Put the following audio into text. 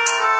Bye.